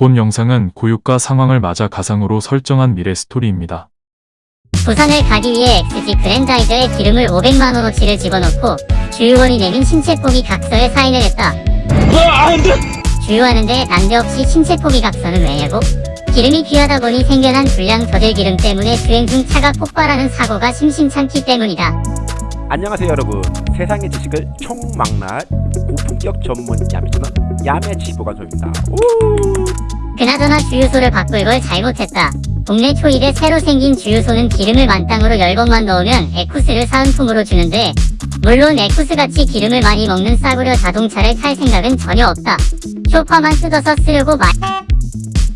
본 영상은 고유가 상황을 맞아 가상으로 설정한 미래 스토리입니다. 부산을 가기 위해 XG 그랜다이저에 기름을 500만원어치를 집어넣고 주유원이 내민 신체 포기 각서에 사인을 했다. 주유하는데 난데없이 신체 포기 각서는 왜냐고? 기름이 귀하다 보니 생겨난 불량 저질 기름 때문에 주행 중 차가 폭발하는 사고가 심심찮기 때문이다. 안녕하세요 여러분 세상의 지식을 총망라할 고품격 전문 야매주는 야매지보관소입니다 그나저나 주유소를 바꿀 걸 잘못했다. 동네 초입에 새로 생긴 주유소는 기름을 만땅으로 10번만 넣으면 에쿠스를 사은품으로 주는데 물론 에쿠스같이 기름을 많이 먹는 싸구려 자동차를 탈 생각은 전혀 없다. 쇼파만 뜯어서 쓰려고 말...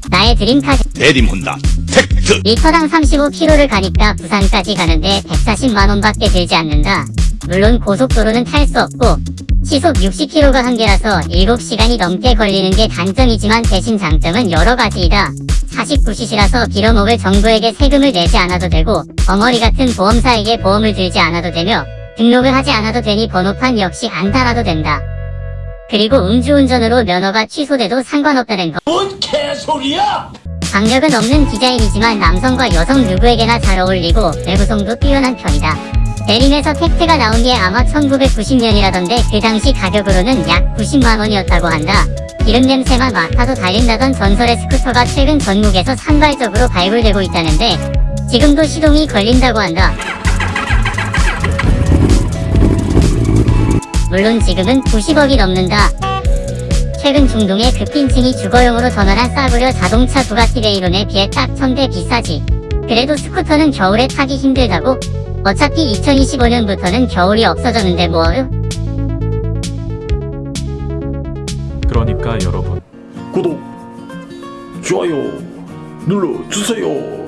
나의 드림카 대림혼다 팩트 리터당 35km를 가니까 부산까지 가는데 140만원 밖에 들지 않는다. 물론 고속도로는 탈 수 없고 시속 60km가 한계라서 7시간이 넘게 걸리는 게 단점이지만 대신 장점은 여러 가지이다. 49cc라서 빌어먹을 정부에게 세금을 내지 않아도 되고 벙어리 같은 보험사에게 보험을 들지 않아도 되며 등록을 하지 않아도 되니 번호판 역시 안 달아도 된다. 그리고 음주운전으로 면허가 취소돼도 상관없다는 거. 뭔 개소리야 강력은 없는 디자인이지만 남성과 여성 누구에게나 잘 어울리고 내구성도 뛰어난 편이다. 대림에서 팩트가 나온 게 아마 1990년이라던데 그 당시 가격으로는 약 90만원이었다고 한다. 기름 냄새만 맡아도 달린다던 전설의 스쿠터가 최근 전국에서 산발적으로 발굴되고 있다는데 지금도 시동이 걸린다고 한다. 물론 지금은 90억이 넘는다. 최근 중동의 급빈층이 주거용으로 전환한 싸구려 자동차 부가티 베이론에 비해 딱 천대 비싸지. 그래도 스쿠터는 겨울에 타기 힘들다고? 어차피 2025년부터는 겨울이 없어졌는데 뭐 그러니까 여러분 구독, 좋아요 눌러주세요.